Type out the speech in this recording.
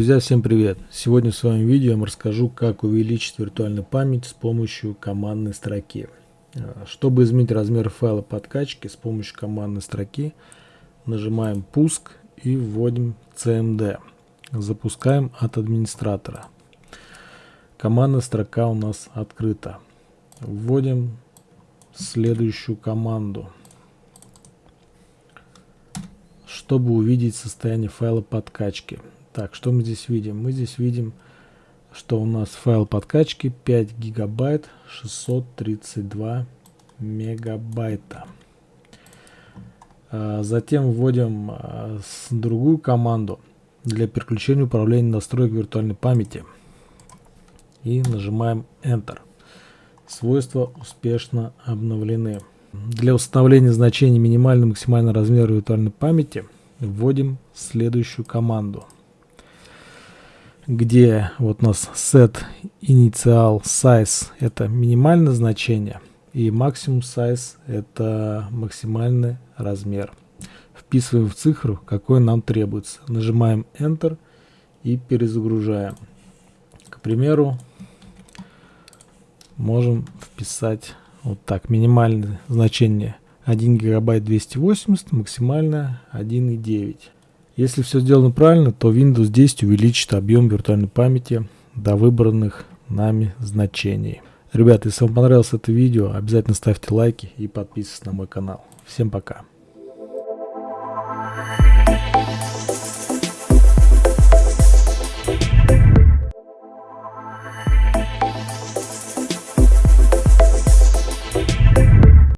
Друзья, всем привет! Сегодня в своем видео я вам расскажу, как увеличить виртуальную память с помощью командной строки. А, чтобы изменить размер файла подкачки с помощью командной строки, нажимаем «Пуск» и вводим CMD. Запускаем от администратора. Командная строка у нас открыта. Вводим следующую команду. Чтобы увидеть состояние файла подкачки. Так, что мы здесь видим? Мы здесь видим, что у нас файл подкачки 5 гигабайт 632 мегабайта. А, затем вводим а, другую команду для переключения управления настроек виртуальной памяти. И нажимаем Enter. Свойства успешно обновлены. Для установления значений минимального и максимального размера виртуальной памяти вводим следующую команду – где вот у нас set initial size это минимальное значение и maximum size это максимальный размер. Вписываем в цифру, какой нам требуется. Нажимаем Enter и перезагружаем. К примеру, можем вписать вот так минимальное значение 1 гигабайт 280, максимальное 1,9. Если все сделано правильно, то Windows 10 увеличит объем виртуальной памяти до выбранных нами значений. Ребята, если вам понравилось это видео, обязательно ставьте лайки и подписывайтесь на мой канал. Всем пока.